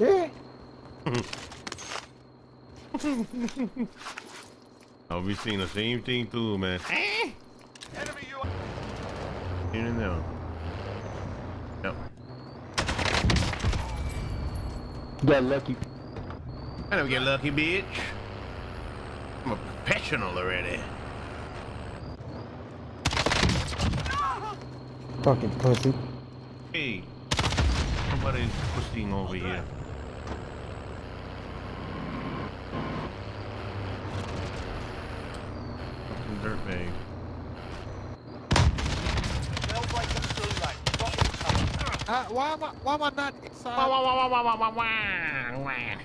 Okay. I'll be seeing the same thing too, man. Eh? Enemy you and there. Yep. Got lucky. I don't get lucky, bitch. I'm a professional already. Fucking pussy. Hey, somebody's pushing over here. Fucking dirtbag. Smells like a gulag. Got in cover. Uh, why am I, why am I not inside? Wah, wah, wah, wah, wah, wah, wah, wah.